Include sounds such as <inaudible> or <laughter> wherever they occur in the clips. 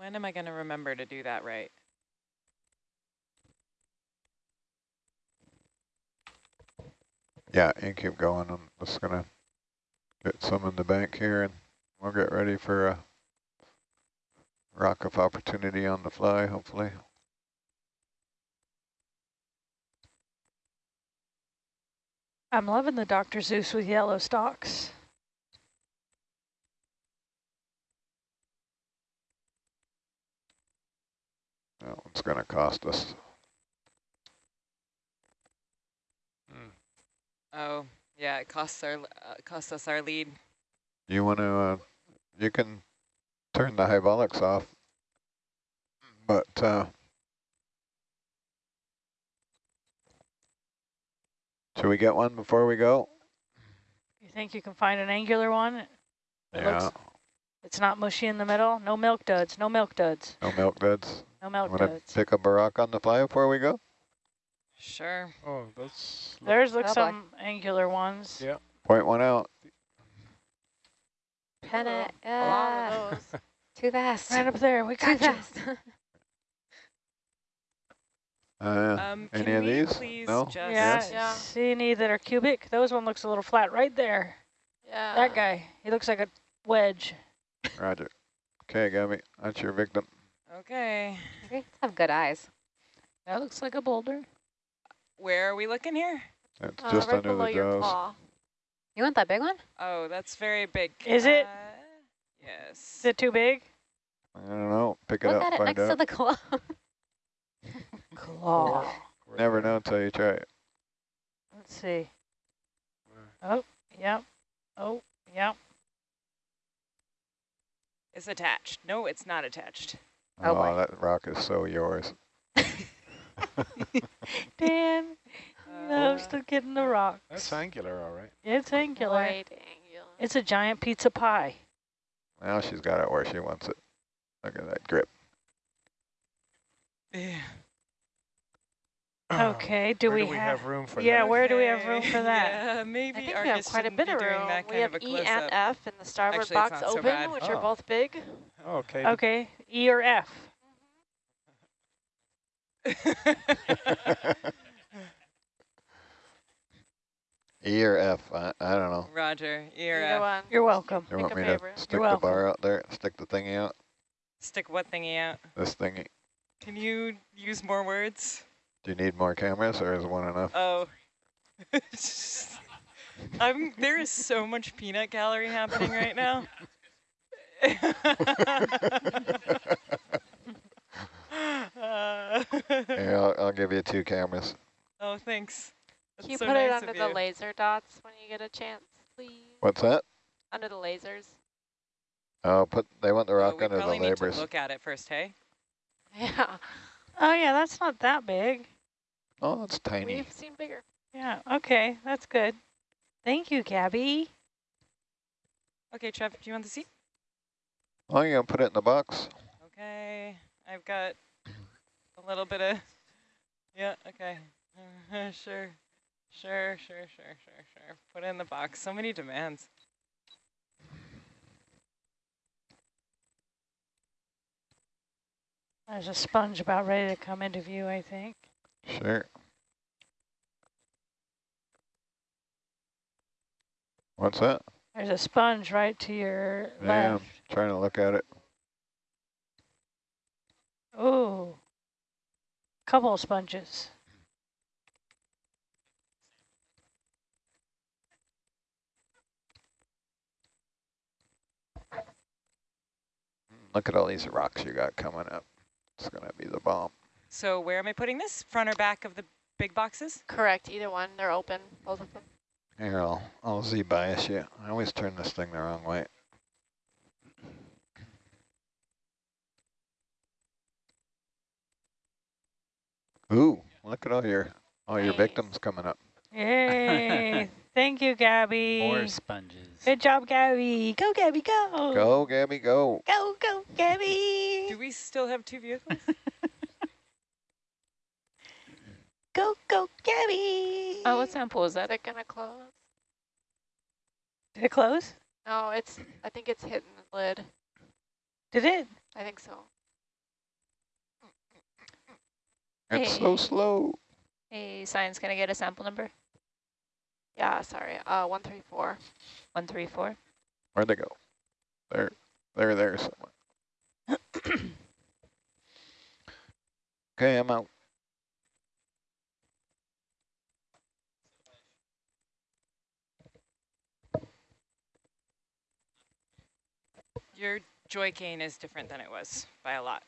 When am I going to remember to do that right? Yeah, you keep going. I'm just gonna get some in the bank here and we'll get ready for a rock of opportunity on the fly, hopefully. I'm loving the Dr. Seuss with yellow stalks. That one's gonna cost us. Oh, yeah, it costs our uh, costs us our lead. You wanna, uh, you can turn the hydraulics off, but, uh, should we get one before we go? You think you can find an angular one? It Yeah, looks- It's not mushy in the middle? No milk duds, no milk duds, no milk duds. No milk Wanna pick up a rock on the fly before we go? Sure. Oh, that's There's look boy. some angular ones. Yeah. Point one out. Pen it. A lot Uh, of those. <laughs> too fast. Right up there, we got you. fast. <laughs> Uh, Um, any can of these? No? just Yeah, Yeah. see any that are cubic? Those one looks a little flat right there. Yeah. That guy, he looks like a wedge. Roger. Okay, Gabby, that's your victim. Okay. You have good eyes. That looks like a boulder. Where are we looking here? It's Uh, just right under below the your jaws. You want that big one? Oh, that's very big. Is it? Uh, yes. Is it too big? I don't know. Pick it Look up, at it next out. to the claw. <laughs> Claw. Never know until you try it. Let's see. Oh, yep. Oh, yep. It's attached. No, it's not attached. Oh, Oh, that rock is so yours. <laughs> Dan loves to get in the rocks. That's angular, all right. It's angular. Quite angular. It's a giant pizza pie. Now she's got it where she wants it. Look at that grip. yeah. Oh, okay, do Where we do we have- have room for yeah, that? Yeah, where do we have Okay, room for <laughs> that? Yeah, maybe I think we have quite a bit of room. We have of a E and. F in the starboard Actually, box not so open, which Oh. are both big. Oh, okay. Okay, E or F? E or F? I, I don't know. Roger. Ear Either F. one. You're welcome. You Pick want a me to favorite. stick the welcome. bar out there? Stick the thingy out? Stick what thingy out? This thingy. Can you use more words? Do you need more cameras or is one enough? Oh. <laughs> I'm, there is so much peanut gallery happening right now. Uh, <laughs> Here, I'll, I'll give you two cameras. oh, thanks. That's Can you so put it under the you. laser dots when you get a chance, please? What's that? Under the lasers. Oh, put. They want the rock we under the probably need to look at it first, hey? <laughs> Yeah. Oh yeah, that's not that big. Oh, it's tiny. We've seen bigger. Yeah, okay, that's good. Thank you, Gabby. Okay, Trev, do you want the seat? Oh, you gonna put it in the box? Okay, I've got a little bit of, yeah, okay. <laughs> sure, sure, sure, sure, sure, sure. Put it in the box. So many demands. There's a sponge about ready to come into view, I think. Sure. What's that? There's a sponge right to your Yeah, left. Trying to look at it. Ooh, couple of sponges. Look at all these rocks you got coming up. It's gonna be the bomb. So where am I putting this? Front or back of the big boxes? Correct. Either one. They're open. Both of them. Here, I'll, I'll Z-bias you. I always turn this thing the wrong way. Ooh, look at all your all your victims coming up. Yay! Thank you, Gabby. More sponges. Good job, Gabby. Go, Gabby, go. Go, Gabby, go. Go, go, Gabby. Do we still have two vehicles? <laughs> Go, go, Gabby. Oh, what sample is Is that? it gonna close? Did it close? No, it's. I think it's hitting the lid. Did it? I think so. It's so slow. Hey, science, can I get a sample number? Yeah, sorry. Uh, 134. 134. Where'd they go? There, there, there somewhere. <clears throat> okay, I'm out. Your joy gain is different than it was by a lot.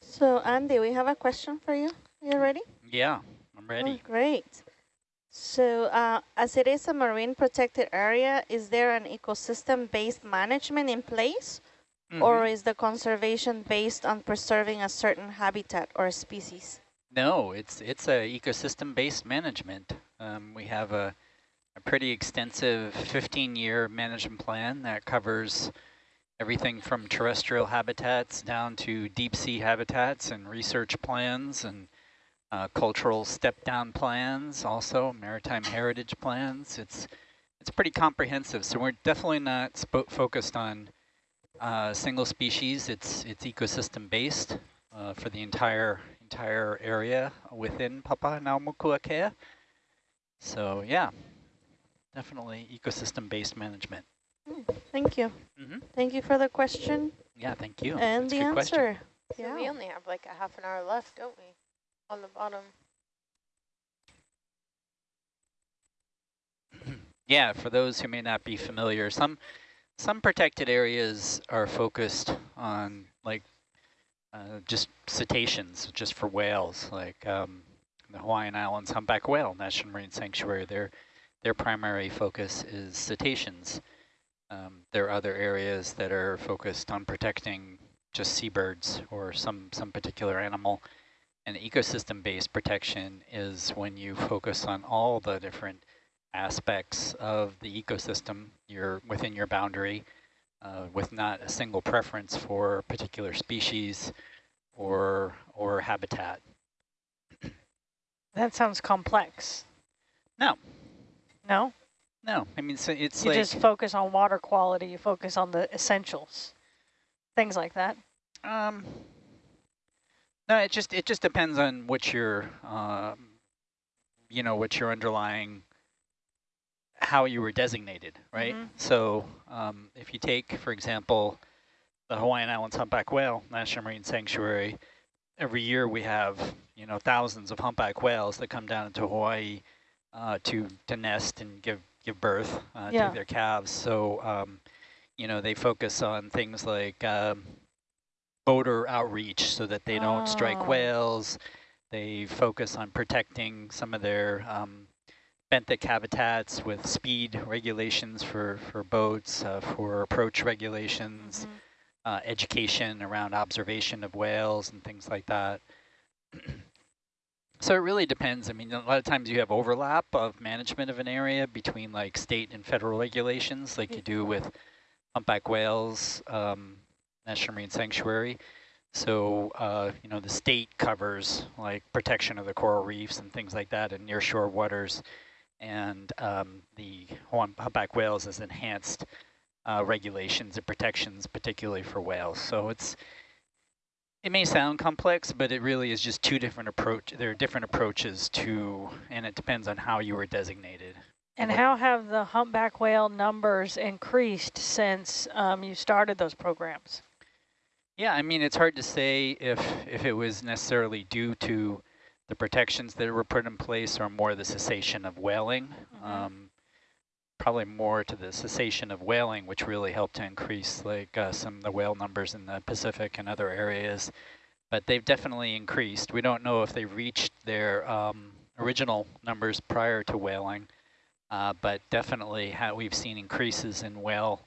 So Andy, we have a question for you. You ready? Yeah, I'm Oh, ready. great. So uh, as it is a marine protected area, is there an ecosystem-based management in place? Mhm. Or is the conservation based on preserving a certain habitat or species? No, it's it's a ecosystem-based management. Um, we have a, a pretty extensive 15-year management plan that covers everything from terrestrial habitats down to deep sea habitats and research plans and uh, cultural step-down plans, also maritime heritage plans. It's it's pretty comprehensive. So we're definitely not focused on uh, single species. It's it's ecosystem-based uh, for the entire entire area within Papahānaumokuākea. So yeah, definitely ecosystem-based management. Thank you. Mm -hmm. Thank you for the question Yeah, thank you. and That's the a good question. answer. So Yeah. we only have like a half an hour left, don't we? On the bottom. <clears throat> Yeah, for those who may not be familiar, some some protected areas are focused on like uh, just cetaceans, just for whales, like um, the Hawaiian Islands humpback whale National Marine Sanctuary. Their their primary focus is cetaceans. Um, there are other areas that are focused on protecting just seabirds or some some particular animal. And ecosystem-based protection is when you focus on all the different aspects of the ecosystem you're within your boundary uh, with not a single preference for a particular species or or habitat. That sounds complex. No. No? No, I mean, so it's you like... just focus on water quality, you focus on the essentials, things like that? Um, no, it just it just depends on what your, um, you know, what your underlying how you were designated, right? Mm -hmm. So um, if you take, for example, the Hawaiian Islands humpback whale National Marine Sanctuary, every year we have, you know, thousands of humpback whales that come down into Hawaii uh, to, to nest and give, give birth uh, yeah. to their calves. So, um, you know, they focus on things like um, boater outreach so that they don't oh. strike whales. They focus on protecting some of their um, benthic habitats with speed regulations for, for boats, uh, for approach regulations, mm -hmm. uh, education around observation of whales and things like that. <clears throat> so it really depends. I mean, a lot of times you have overlap of management of an area between like state and federal regulations like you do with humpback whales, um, National Marine Sanctuary. So, uh, you know, the state covers like protection of the coral reefs and things like that in nearshore waters and um, the humpback whales has enhanced uh, regulations and protections, particularly for whales. So it's it may sound complex, but it really is just two different approach. There are different approaches to, and it depends on how you were designated. And how have the humpback whale numbers increased since um, you started those programs? Yeah, I mean, it's hard to say if if it was necessarily due to the protections that were put in place or more the cessation of whaling. Mm -hmm. um, probably more to the cessation of whaling, which really helped to increase like uh, some of the whale numbers in the Pacific and other areas. But they've definitely increased. We don't know if they reached their um, original numbers prior to whaling, uh, but definitely we've seen increases in whale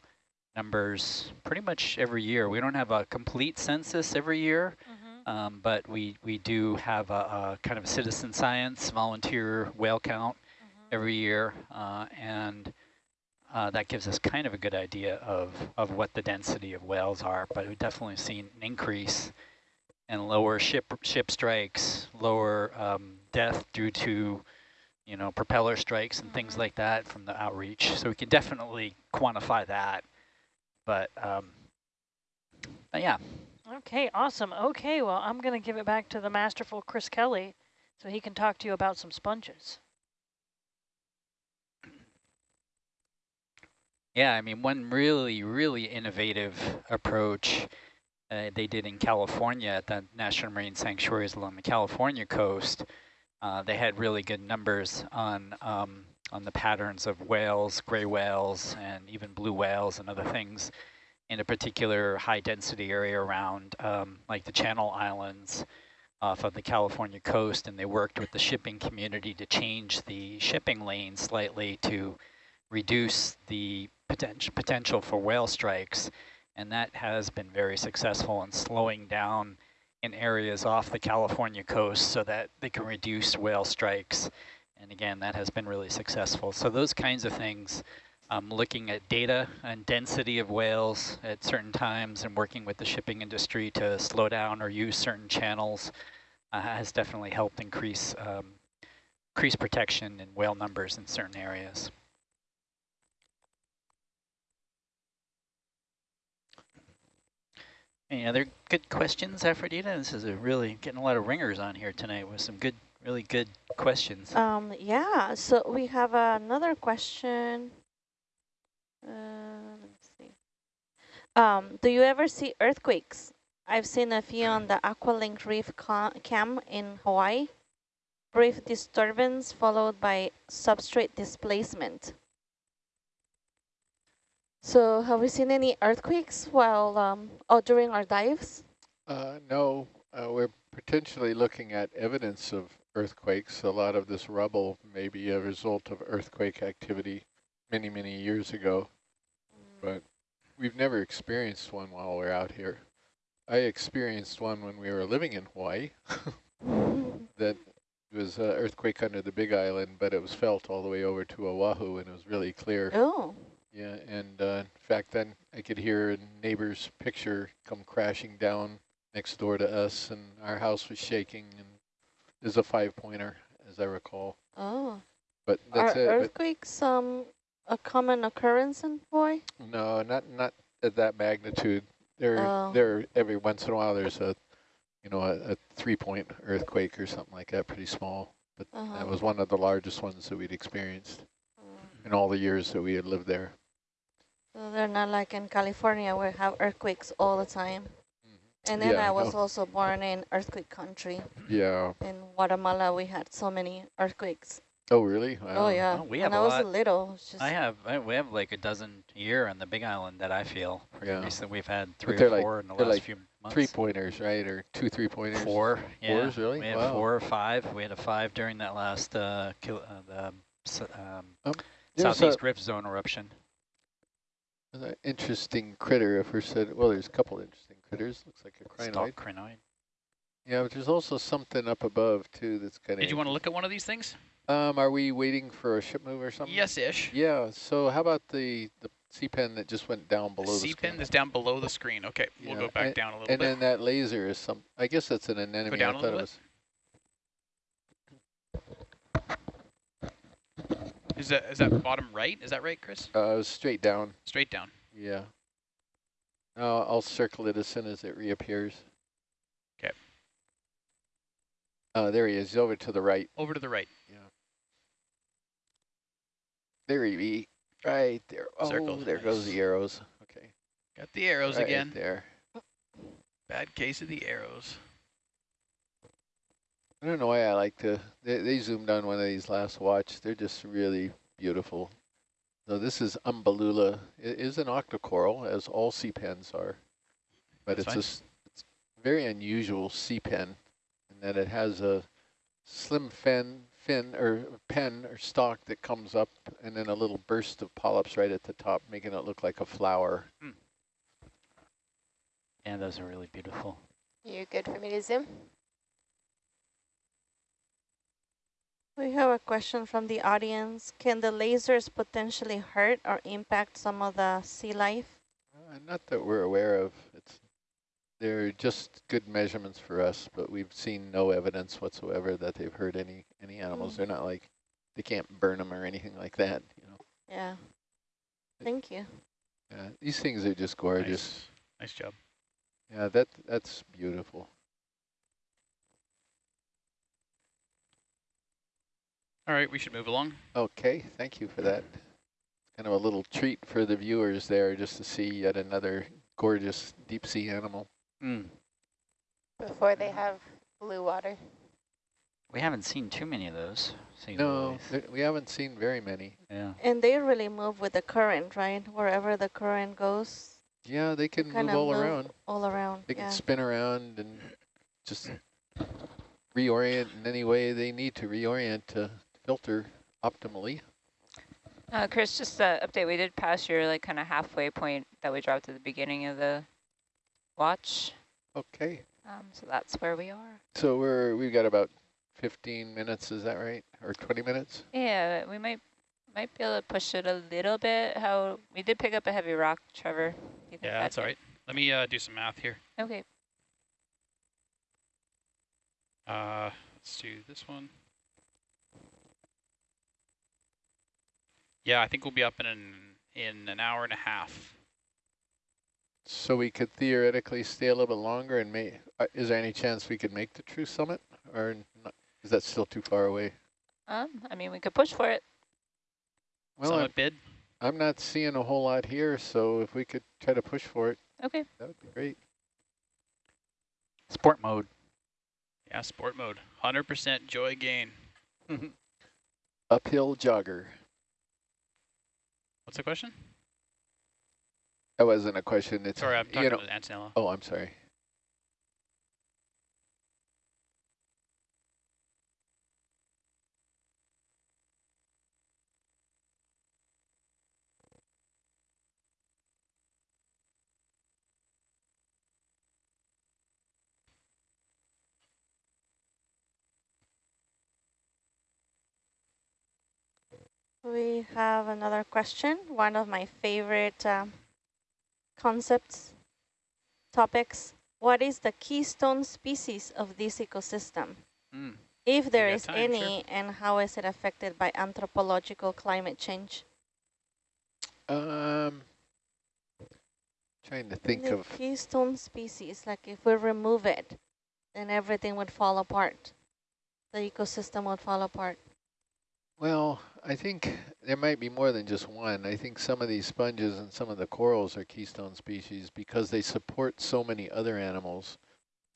numbers pretty much every year. We don't have a complete census every year. Mm -hmm. Um, but we, we do have a, a, kind of citizen science volunteer whale count mm -hmm. every year, uh, and uh, that gives us kind of a good idea of, of what the density of whales are. But we've definitely seen an increase in lower ship ship strikes, lower um, death due to you know propeller strikes and things like that from the outreach. So we can definitely quantify that. But, um, but yeah, Okay, awesome. Okay, well, I'm going to give it back to the masterful Chris Kelly so he can talk to you about some sponges. Yeah, I mean, one really, really innovative approach uh, they did in California at the National Marine Sanctuaries along the California coast. Uh, they had really good numbers on um, on the patterns of whales, gray whales, and even blue whales and other things in a particular high density area around um, like the Channel Islands off of the California coast. And they worked with the shipping community to change the shipping lane slightly to reduce the potential potential for whale strikes. And that has been very successful in slowing down in areas off the California coast so that they can reduce whale strikes. And again, that has been really successful. So those kinds of things, um, looking at data and density of whales at certain times and working with the shipping industry to slow down or use certain channels uh, has definitely helped increase um, increase protection in whale numbers in certain areas. Any other good questions, Aphrodita? This is really getting a lot of ringers on here tonight with some good, really good questions. Um, yeah, so we have another question. Uh, let me see. Um, do you ever see earthquakes? I've seen a few on the Aqualink Reef cam in Hawaii. Brief disturbance followed by substrate displacement. So have we seen any earthquakes while, um, oh, during our dives? Uh, no, uh, we're potentially looking at evidence of earthquakes. A lot of this rubble may be a result of earthquake activity many, many years ago, but we've never experienced one while we're out here. I experienced one when we were living in Hawaii <laughs> that was an earthquake under the Big Island, but it was felt all the way over to Oahu and it was really clear. Oh. Yeah, and uh, in fact, then I could hear a neighbor's picture come crashing down next door to us, and our house was shaking, and there's a five-pointer, as I recall. Oh. But that's Are it. earthquakes um, a common occurrence in Hawaii? No, not not at that magnitude. There, oh. there. Every once in a while, there's a, you know, a, a three-point earthquake or something like that, pretty small. But uh -huh. that was one of the largest ones that we'd experienced mm. in all the years that we had lived there. So they're not like in California where we have earthquakes all the time. Mm-hmm. And then yeah, I was no. also born in earthquake country. Yeah. In Guatemala, we had so many earthquakes. Oh, really? Wow. Oh, yeah. Oh, we have when I was lot. a little. I have, I, we have like a dozen a year on the Big Island that I feel. Yeah. Recently we've had three or four like, in the last like few months. Three pointers, right? Or two three pointers? Four. Yeah. Fours, really? We had wow. four or five. We had a five during that last uh, kil uh, the um, um, Southeast Rift Zone eruption. An interesting critter, if we're said, well, there's a couple interesting critters. Looks like a crinoid. Stalk crinoid. Yeah, but there's also something up above, too, that's kind of... Did you want to look at one of these things? Um, are we waiting for a ship move or something? Yes-ish. Yeah, so how about the, the sea pen that just went down below the, the sea pen that's down below the screen. Okay, yeah. we'll go back and, down a little and bit. And then that laser is some, I guess that's an anemone. Go down I a little it Is that is that bottom right? Is that right, Chris? Uh, straight down. Straight down. Yeah. Uh, I'll circle it as soon as it reappears. Okay. Uh, there he is, over to the right. Over to the right. Yeah. There he be, right there. Oh, Circled. there nice. goes the arrows. Okay. Got the arrows right again. there. Bad case of the arrows. I don't know why I like to, they, they zoomed on one of these last watch. They're just really beautiful. So this is Umbellula. It is an octocoral, as all sea pens are. But That's it's a it's very unusual sea pen in that it has a slim fin, fin or pen or stalk that comes up and then a little burst of polyps right at the top, making it look like a flower. Hmm. Yeah, those are really beautiful. You good for me to zoom? We have a question from the audience. Can the lasers potentially hurt or impact some of the sea life? Uh, not that we're aware of. It's They're just good measurements for us, but we've seen no evidence whatsoever that they've hurt any, any animals. Mm. They're not like, they can't burn them or anything like that, you know. Yeah. Thank you. Yeah, these things are just gorgeous. Nice, nice job. Yeah, that that's beautiful. All right, we should move along. Okay, thank you for that. Kind of a little treat for the viewers there just to see yet another gorgeous deep sea animal. Mm. Before they have blue water. We haven't seen too many of those. No, we haven't seen very many. Yeah. And they really move with the current, right? Wherever the current goes, Yeah, they can move all move around. all around. They can spin around and just reorient in any way they need to reorient to filter optimally. Uh, Chris, just uh, update. We did pass your like kind of halfway point that we dropped at the beginning of the watch. Okay, Um, so that's where we are. so we're we've got about 15 minutes, is that right? Or 20 minutes? Yeah, we might might be able to push it a little bit. How we did pick up a heavy rock, Trevor. Do you think Yeah, that's all right. Let me uh, do some math here. Okay. Uh, let's do this one. Yeah, I think we'll be up in an, in an hour and a half. So we could theoretically stay a little bit longer and may, uh, is there any chance we could make the true summit or not? Is that still too far away? Um, I mean, we could push for it. Well, I'm, bid. I'm not seeing a whole lot here, so if we could try to push for it, Okay. that would be great. Sport mode. Yeah, sport mode. 100% joy gain. <laughs> Uphill jogger. What's the question? That wasn't a question. It's Sorry, I'm you talking know- to Antonella. Oh, I'm sorry. We have another question, one of my favorite um, concepts, topics. What is the keystone species of this ecosystem? Mm. If there is time, any, sure. and how is it affected by anthropological climate change? Um, trying to think the of keystone species, like if we remove it, then everything would fall apart. The ecosystem would fall apart. Well, I think there might be more than just one. I think some of these sponges and some of the corals are keystone species because they support so many other animals.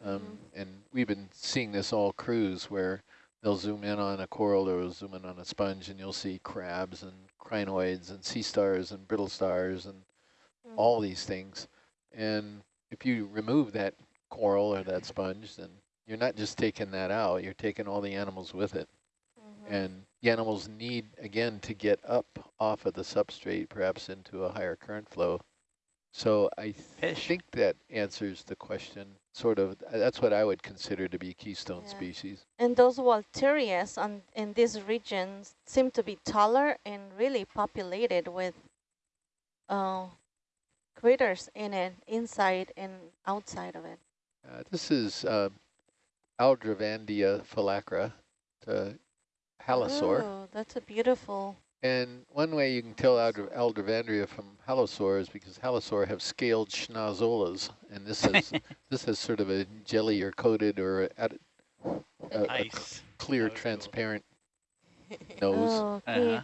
Um, Mhm. And we've been seeing this all cruise where they'll zoom in on a coral or zoom in on a sponge and you'll see crabs and crinoids and sea stars and brittle stars and Mm. all these things. And if you remove that coral or that sponge, then you're not just taking that out, you're taking all the animals with it. Mhm. And the animals need, again, to get up off of the substrate, perhaps into a higher current flow. So I Fish. think that answers the question, sort of. uh, That's what I would consider to be keystone Yeah. species. And those Walterias on, in these regions seem to be taller and really populated with uh, critters in it, inside and outside of it. Uh, this is uh, Aldrovandia phalacra, the halosaur. Oh, that's a beautiful. And one way you can tell Aldra Aldrovandia from halosaur is because halosaur have scaled schnozolas, and this is <laughs> this is sort of a jelly or coated or at a, a Nice. clear, That was cool. transparent <laughs> nose. Oh, can, you, Uh-huh.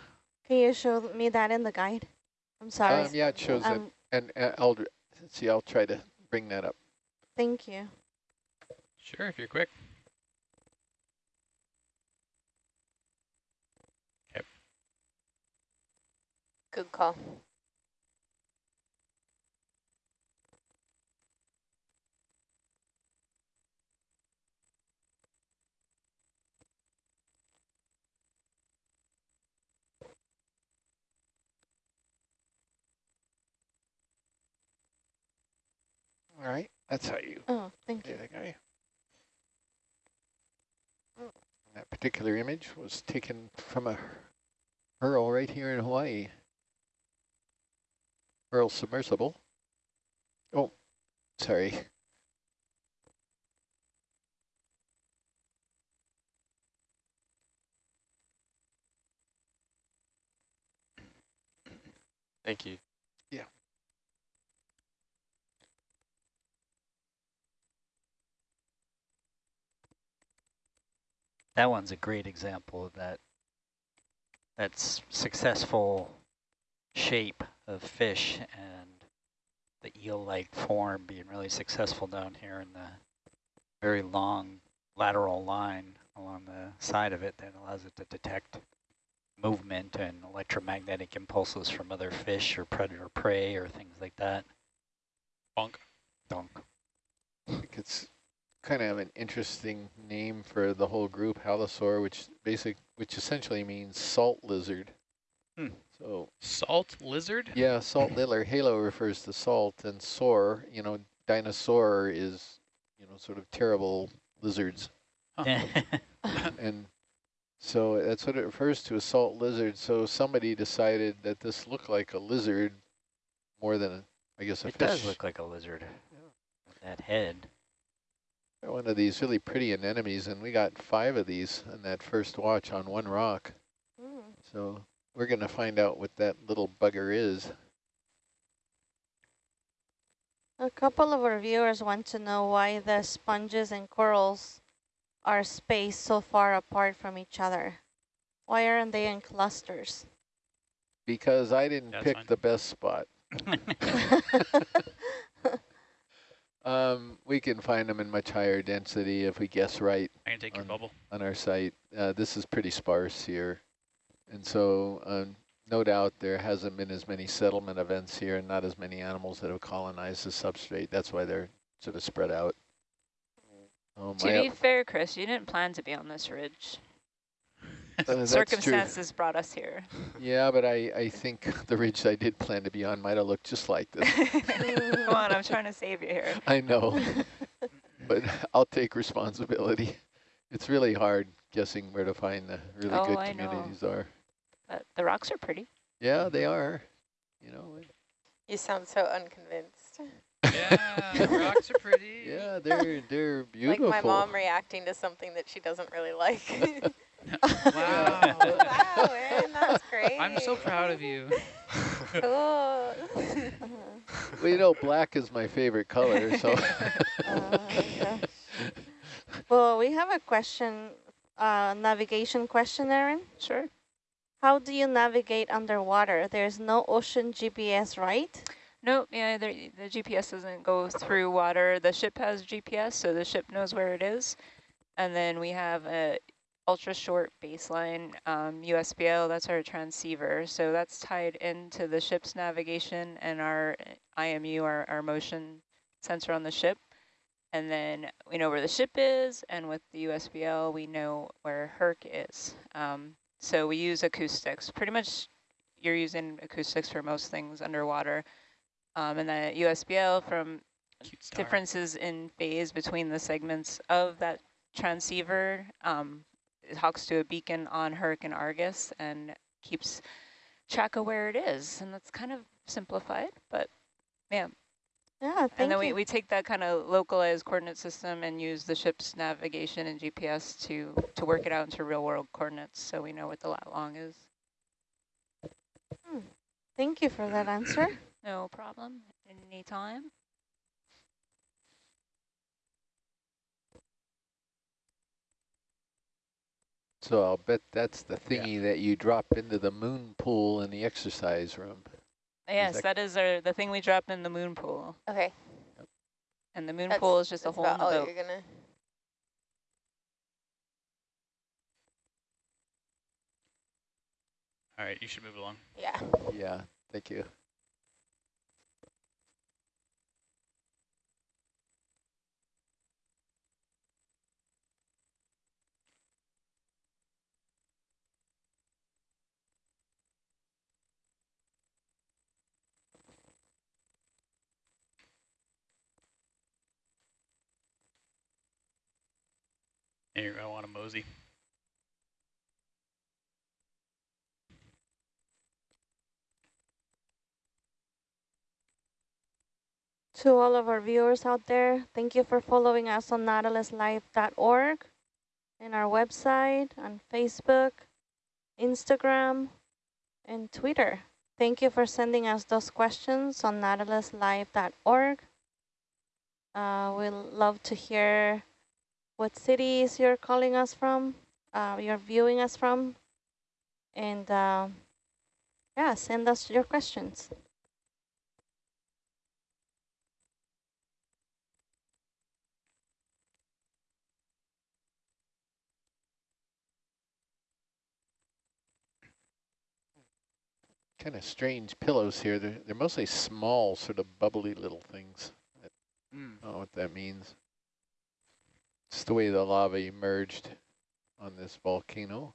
can you show me that in the guide? I'm sorry. Um, yeah, it shows it. Um, And uh, Aldra, let's see, I'll try to bring that up. thank you. Sure, if you're quick. Good call. All right, that's how you Oh, thank you. that guy. Mm. That particular image was taken from a HURL right here in Hawaii. HURL submersible. Oh, sorry. Thank you. Yeah. That one's a great example of that. That's successful shape of fish and the eel-like form being really successful down here in the very long lateral line along the side of it that allows it to detect movement and electromagnetic impulses from other fish or predator prey or things like that. Bonk. Donk. I think it's kind of an interesting name for the whole group, halosaur, which basic, which essentially means salt lizard. Hmm. So salt lizard. Yeah, salt lizard. Halo refers to salt, and soar, you know, dinosaur is, you know, sort of terrible lizards. Huh. <laughs> and so that's what it refers to, a salt lizard. So somebody decided that this looked like a lizard more than, a, I guess, a it fish. does look like a lizard. With that head. One of these really pretty anemones, and we got five of these in that first watch on one rock. Mm. So we're going to find out what that little bugger is. A couple of our viewers want to know why the sponges and corals are spaced so far apart from each other. Why aren't they in clusters? Because I didn't That's pick fine. the best spot. <laughs> <laughs> um, we can find them in much higher density if we guess right I can take your Um, bubble. on our site. Uh, this is pretty sparse here. And so um, no doubt there hasn't been as many settlement events here and not as many animals that have colonized the substrate. That's why they're sort of spread out. Oh, To be fair, Chris, you didn't plan to be on this ridge. <laughs> uh. Circumstances brought us here. Yeah, but I, I think <laughs> the ridge I did plan to be on might have looked just like this. <laughs> Come on, I'm trying to save you here. I know, but I'll take responsibility. It's really hard guessing where to find the really Oh, good I know. communities are. But the rocks are pretty. Yeah, they are. You know, You sound so unconvinced. yeah, rocks are pretty. <laughs> yeah, they're they're beautiful. <laughs> Like my mom reacting to something that she doesn't really like. <laughs> Wow. wow, Aaron, that's great. I'm so proud of you. Cool. Well, you know, black is my favorite color, so. Uh, gosh. well, we have a question, uh, navigation question, Aaron. Sure. How do you navigate underwater? There's no ocean GPS, right? Nope, yeah, the, the GPS doesn't go through water. The ship has GPS, so the ship knows where it is. And then we have a ultra short baseline um, USBL, that's our transceiver. So that's tied into the ship's navigation and our IMU, our, our motion sensor on the ship. And then we know where the ship is, and with the USBL, we know where Herc is. Um, so we use acoustics. Pretty much you're using acoustics for most things underwater. Um, and the USBL from differences in phase between the segments of that transceiver. Um, it talks to a beacon on Herc and Argus and keeps track of where it is. And that's kind of simplified, but yeah. Yeah, thank and then you. we, we take that kind of localized coordinate system and use the ship's navigation and GPS to, to work it out into real world coordinates so we know what the lat long is. Hmm. Thank you for that answer. <clears throat> No problem. Anytime. So I'll bet that's the thingy that you drop into the moon pool in the exercise room. Yes, that- that is our, the thing we drop in the moon pool. Okay. And the moon That's- pool is just a that's hole in about the all boat. you're gonna. All right, you should move along. Yeah. Yeah, thank you. And you're gonna want to mosey. To all of our viewers out there, thank you for following us on nautiluslive.org and our website, on Facebook, Instagram, and Twitter. Thank you for sending us those questions on nautiluslive.org. Uh, we'd love to hear what cities you're calling us from. uh, you're viewing us from. And uh, yeah, send us your questions. kind of strange pillows here. They're, they're mostly small, sort of bubbly little things. I Mm. don't know what that means. It's the way the lava emerged on this volcano.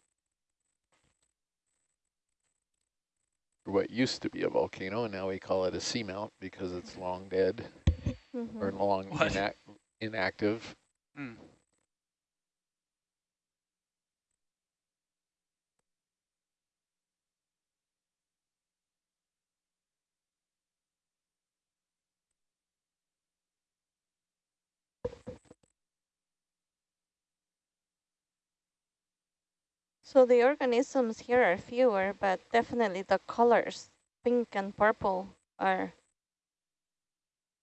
Or what used to be a volcano, and now we call it a seamount because it's long dead Mm -hmm. or long What? inac inactive. Mm. So the organisms here are fewer, but definitely the colors, pink and purple, are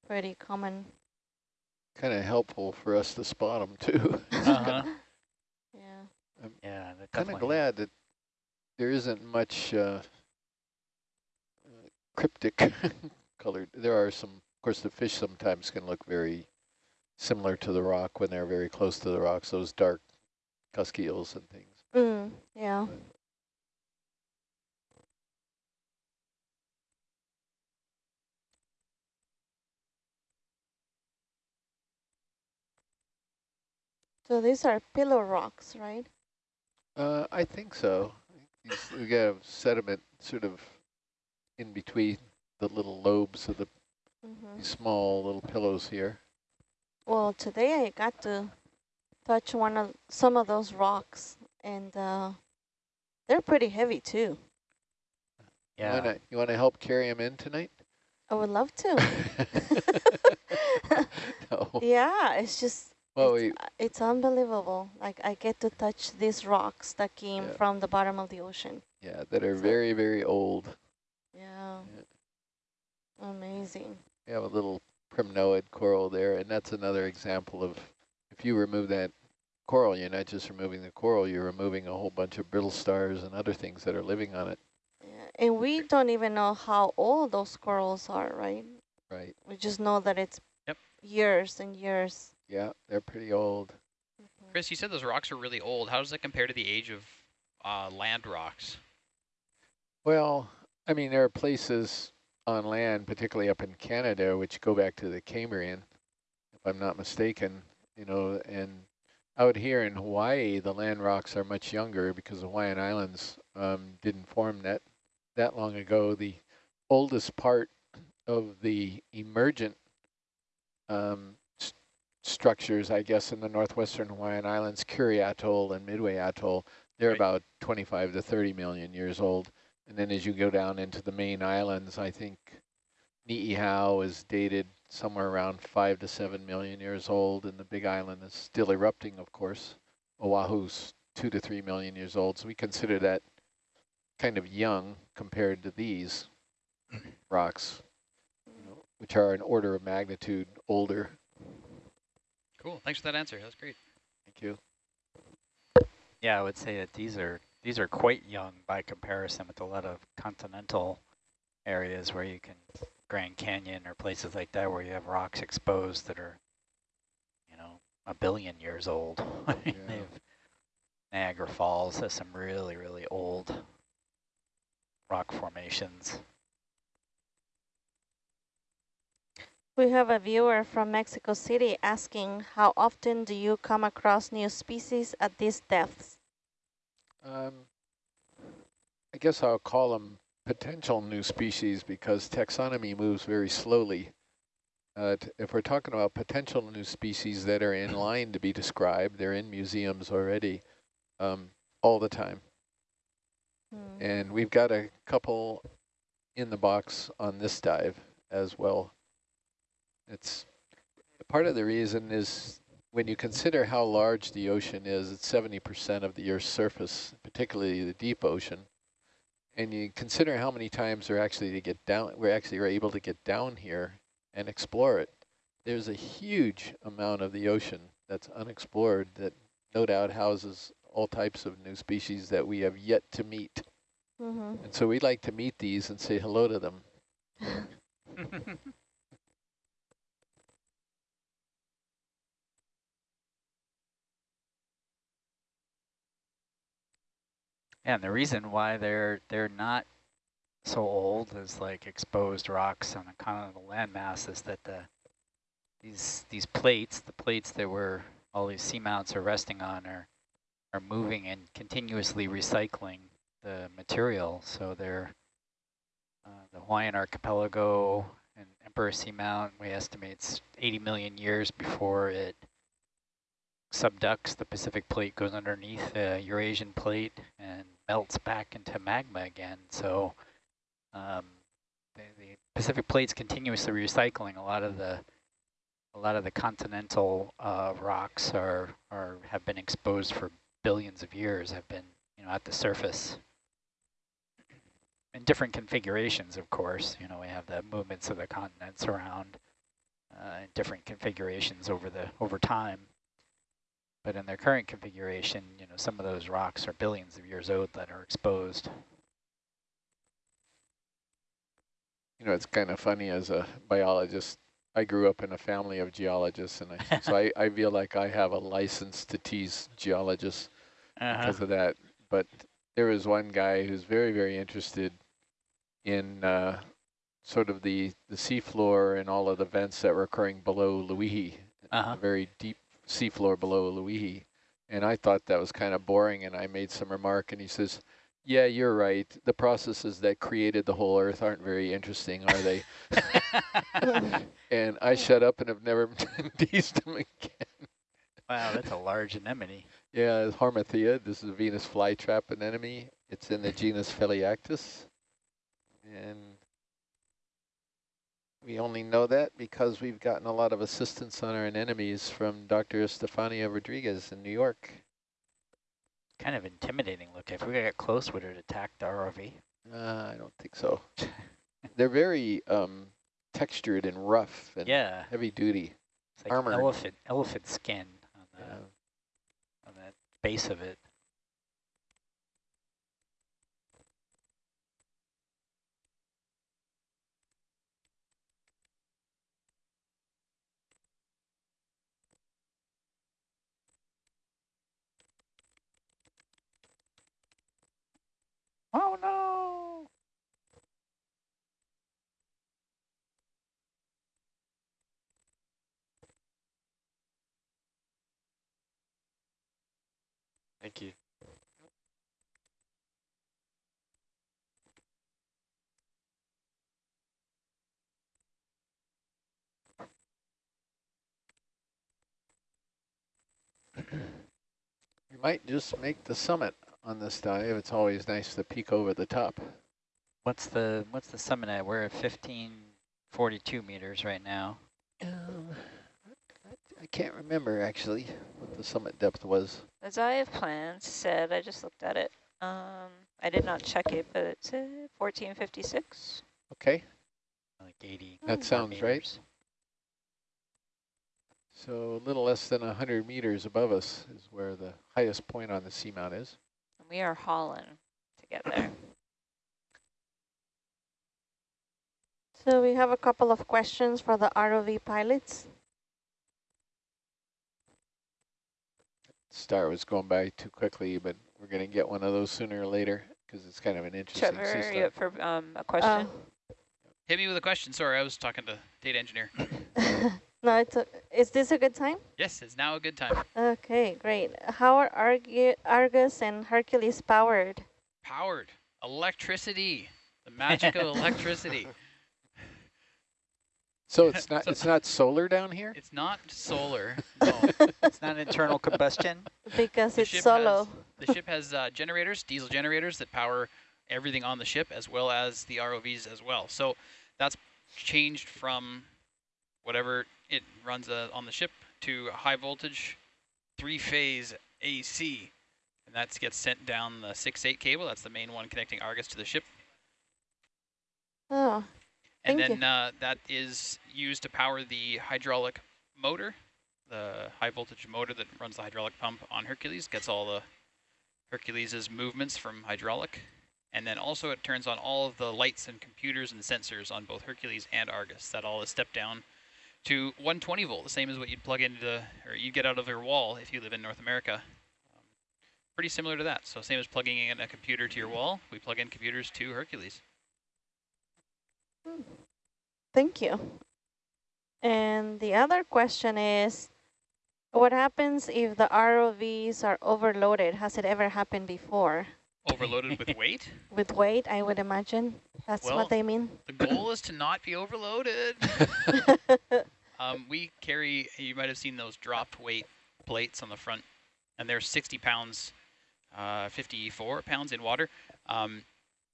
pretty common. Kind of helpful for us to spot them too. Uh-huh. <laughs> Yeah. <laughs> yeah, they're kind of glad that there isn't much uh, uh, cryptic <laughs> colored. There are some, of course, the fish sometimes can look very similar to the rock when they're very close to the rocks, those dark cusk eels and things. Mm, yeah. So these are pillow rocks, right? Uh, I think so. These- We got sediment sort of in between the little lobes of the Mm -hmm. small little pillows here. Well, today I got to touch one of some of those rocks, and uh, they're pretty heavy too. Yeah. You wanna, you wanna help carry them in tonight? I would love to. <laughs> <laughs> no. yeah, it's just Well, it's, uh, it's unbelievable. Like I get to touch these rocks that came Yeah. from the bottom of the ocean. Yeah, that are So- very, very old. Yeah. Yeah. Amazing. We have a little primnoid coral there, and that's another example of if you remove that coral, you're not just removing the coral, you're removing a whole bunch of brittle stars and other things that are living on it. Yeah. And we don't even know how old those corals are, right? Right. We just know that it's Yep. years and years. Yeah, they're pretty old. Chris, you said those rocks are really old. How does that compare to the age of uh, land rocks? Well, I mean, there are places on land, particularly up in Canada, which go back to the Cambrian, if I'm not mistaken, you know, and out here in Hawaii, the land rocks are much younger because the Hawaiian Islands um, didn't form that, that long ago. The oldest part of the emergent um, st structures, I guess, in the northwestern Hawaiian Islands, Kure Atoll and Midway Atoll, they're Right. about 25 to 30 million years old. And then as you go down into the main islands, I think Ni'ihau is dated somewhere around five to seven million years old, and the big island is still erupting, of course. Oahu's two to three million years old, so we consider that kind of young compared to these <clears throat> rocks, you know, which are an order of magnitude older. Cool. Thanks for that answer. That was great. Thank you. Yeah, I would say that these are these are quite young by comparison with a lot of continental areas where you can Grand Canyon or places like that where you have rocks exposed that are, you know, a billion years old. <laughs> Yeah. Niagara Falls has some really, really old rock formations. We have a viewer from Mexico City asking, how often do you come across new species at these depths? Um, I guess I'll call them potential new species because taxonomy moves very slowly. Uh, if we're talking about potential new species that are in line to be described, they're in museums already um, all the time. Hmm. And we've got a couple in the box on this dive as well. It's part of the reason is when you consider how large the ocean is, it's 70% of the Earth's surface, particularly the deep ocean. And you consider how many times we're actually to get down, we're actually are able to get down here and explore it. There's a huge amount of the ocean that's unexplored that no doubt houses all types of new species that we have yet to meet. Mm -hmm. And so we'd like to meet these and say hello to them. <laughs> and the reason why they're they're not so old as like exposed rocks on a continental landmass is that the these these plates, the plates that were all these seamounts are resting on are are moving and continuously recycling the material. So they're uh, the Hawaiian archipelago and Emperor Seamount, we estimate it's 80 million years before it subducts, the Pacific plate goes underneath the Eurasian plate and melts back into magma again. So um, the, the Pacific plate's continuously recycling a lot of the a lot of the continental uh, rocks are are have been exposed for billions of years, have been you know at the surface in different configurations. Of course, you know we have the movements of the continents around uh, in different configurations over the over time. But in their current configuration, you know some of those rocks are billions of years old that are exposed. You know, it's kind of funny as a biologist I grew up in a family of geologists, and I, <laughs> so I, I feel like I have a license to tease geologists uh -huh. because of that. But there was one guy who's very, very interested in uh, sort of the, the seafloor and all of the vents that were occurring below Loihi, uh -huh. very deep seafloor below Loihi. And I thought that was kind of boring, and I made some remark, and he says, yeah, you're right. The processes that created the whole Earth aren't very interesting, are they? <laughs> and I shut up and have never <laughs> teased him again. Wow, that's a large anemone. Yeah, it's Hamarthia. This is a Venus flytrap anemone. It's in the genus Phelliactis. And we only know that because we've gotten a lot of assistance on our anemones from Dr. Estefania Rodriguez in New York kind of intimidating look. If we get close, would it attack the ROV? Uh, I don't think so. <laughs> They're very um, textured and rough and yeah. heavy duty. It's like Armored. elephant elephant skin on the yeah. on that base of it. Oh no! Thank you. we might just make the summit on this dive. It's always nice to peek over the top. What's the what's the summit at? We're at 1542 meters right now. Um, I can't remember actually what the summit depth was. As I have planned, said, I just looked at it. Um, I did not check it, but it said 1456. Okay. Like 80. That sounds meters. right. So a little less than 100 meters above us is where the highest point on the seamount is. We are hauling to get there. So we have a couple of questions for the ROV pilots. Star was going by too quickly, but we're going to get one of those sooner or later because it's kind of an interesting Trevor, system. you for um, a question? Uh, Hit me with a question. Sorry, I was talking to data engineer. <laughs> No, it's a, is this a good time? Yes, it's now a good time. Okay, great. How are Argu Argus and Hercules powered? Powered. Electricity. The magic of <laughs> electricity. So it's <laughs> not so it's not solar down here? It's not solar. <laughs> No. it's not internal combustion? Because the it's solo. Has, the ship has uh, generators, diesel generators that power everything on the ship as well as the ROVs as well. So that's changed from whatever it runs uh, on the ship to high voltage three-phase AC. And that gets sent down the 6-8 cable. That's the main one connecting Argus to the ship. Oh, And then uh, that is used to power the hydraulic motor, the high voltage motor that runs the hydraulic pump on Hercules, gets all the Hercules's movements from hydraulic. And then also it turns on all of the lights and computers and sensors on both Hercules and Argus. That all is stepped down to 120 volt, the same as what you'd plug into, or you get out of your wall if you live in North America. Um, pretty similar to that. So same as plugging in a computer to your wall, we plug in computers to Hercules. Thank you. And the other question is, what happens if the ROVs are overloaded? Has it ever happened before? Overloaded with <laughs> weight? With weight, I would imagine. That's well, what they mean. The goal is to not be overloaded. <laughs> <laughs> um, we carry, you might have seen those drop weight plates on the front, and they're 60 pounds, uh, 54 pounds in water. Um,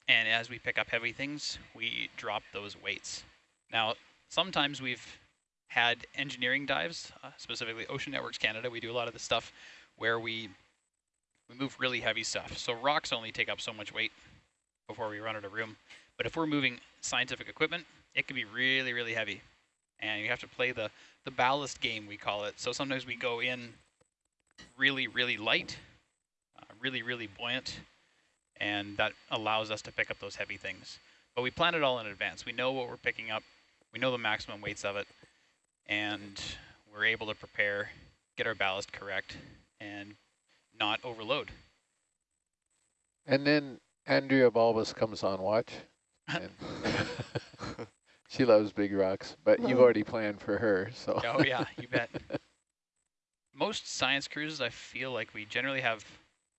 and as we pick up heavy things, we drop those weights. Now, sometimes we've had engineering dives, uh, specifically Ocean Networks Canada. We do a lot of the stuff where we we move really heavy stuff. So rocks only take up so much weight before we run out of room. But if we're moving scientific equipment, it can be really, really heavy. And you have to play the, the ballast game, we call it. So sometimes we go in really, really light, uh, really, really buoyant, and that allows us to pick up those heavy things. But we plan it all in advance. We know what we're picking up. We know the maximum weights of it and we're able to prepare, get our ballast correct, and not overload. And then Andrea Balbas comes on watch. <laughs> <laughs> she loves big rocks, but you've already planned for her, so. oh yeah, you bet. <laughs> Most science cruises, I feel like we generally have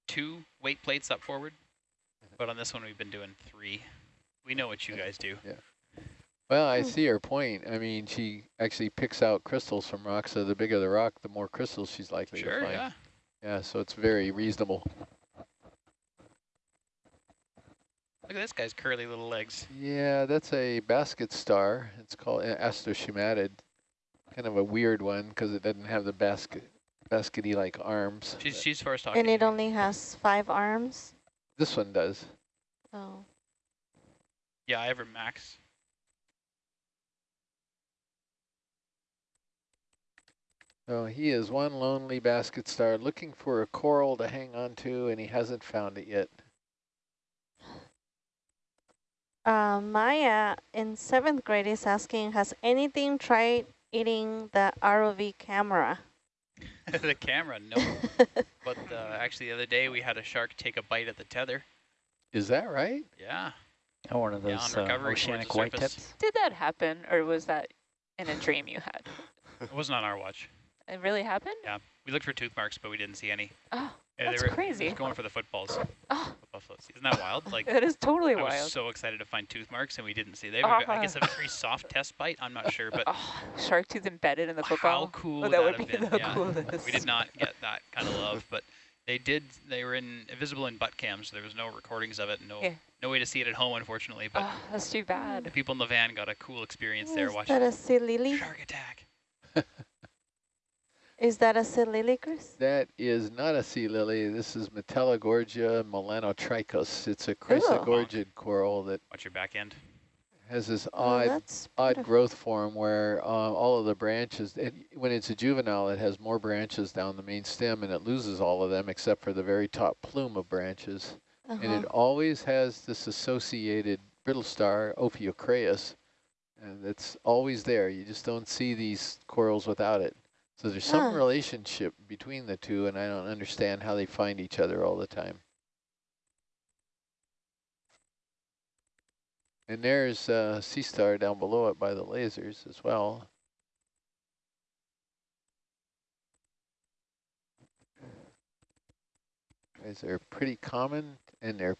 two weight plates up forward, mm-hmm. but on this one we've been doing three. We know what you guys do. Yeah. Well, I hmm. see her point. I mean, she actually picks out crystals from rocks, so the bigger the rock, the more crystals she's likely sure, to find. Sure, yeah. Yeah, so it's very reasonable. Look at this guy's curly little legs. Yeah, that's a basket star. It's called uh, Asteroschematid. Kind of a weird one because it doesn't have the basket baskety like arms. She's she's first talking. And it only has five arms. This one does. Oh. Yeah, I have her max. Oh, he is one lonely basket star looking for a coral to hang on to, and he hasn't found it yet. Uh, Maya in seventh grade is asking, has anything tried eating the ROV camera? <laughs> the camera, no. <laughs> but uh, actually the other day we had a shark take a bite at the tether. Is that right? Yeah. Oh, one of those yeah, uh, oceanic white tips? Did that happen, or was that in a dream you had? It wasn't on our watch. It really happened? Yeah. We looked for tooth marks, but we didn't see any. Oh, yeah, that's they were, crazy. going for the footballs. Oh. Floats. Isn't that wild? <laughs> Like That is totally I wild. was so excited to find tooth marks, and we didn't see. They were, I guess, a Ah. very soft test bite. I'm not sure, but <laughs> Oh, shark tooth embedded in the football. how cool oh, that, that would have be been? the yeah. coolest. We did not get that kind of love, but they did. They were in visible in butt cams. So there was no recordings of it. No, Yeah. no way to see it at home, unfortunately. But Oh, that's too bad. the people in the van got a cool experience there watching that a sea lily? shark attack. <laughs> Is that a sea lily, Chris? That is not a sea lily. This is Metallogorgia melanotrichos. It's a chrysogorgid coral that Watch your back end. has this Oh, odd that's odd growth form where uh, all of the branches, it, when it's a juvenile, it has more branches down the main stem and it loses all of them except for the very top plume of branches. And Uh-huh. it always has this associated brittle star, Ophiocreas, and it's always there. You just don't see these corals without it. So there's some Ah. relationship between the two, and I don't understand how they find each other all the time. And there's uh, Sea Star down below it by the lasers as well. Guys are pretty common, and they're